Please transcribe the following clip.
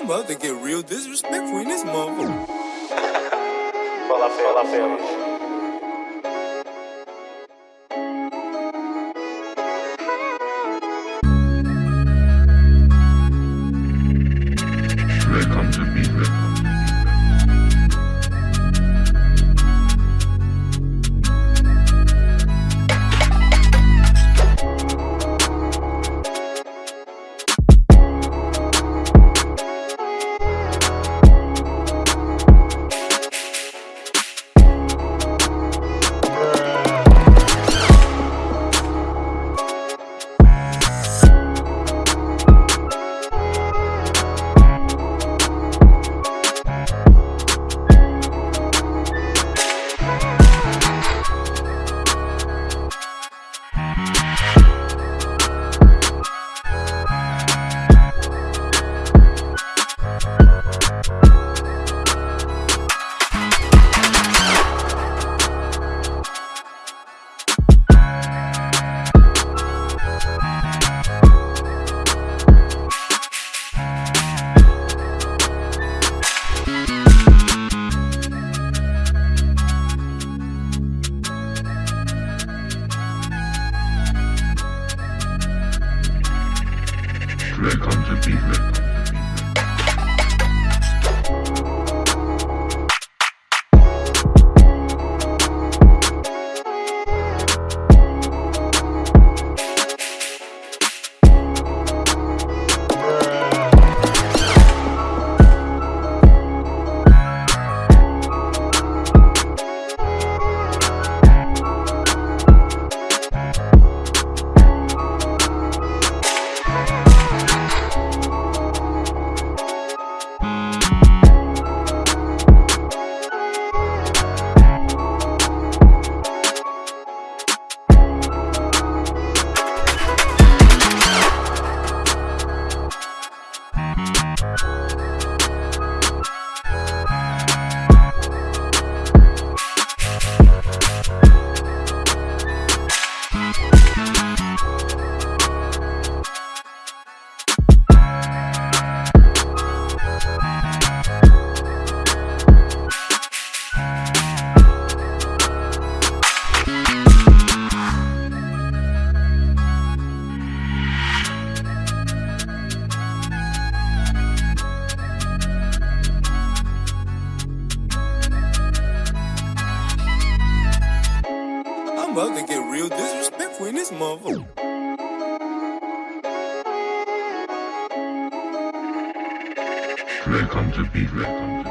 I'm about get real disrespectful in this motherfucker. Fala, fala, fala. To be I'm In this motherfucker. Welcome to Beef. Welcome to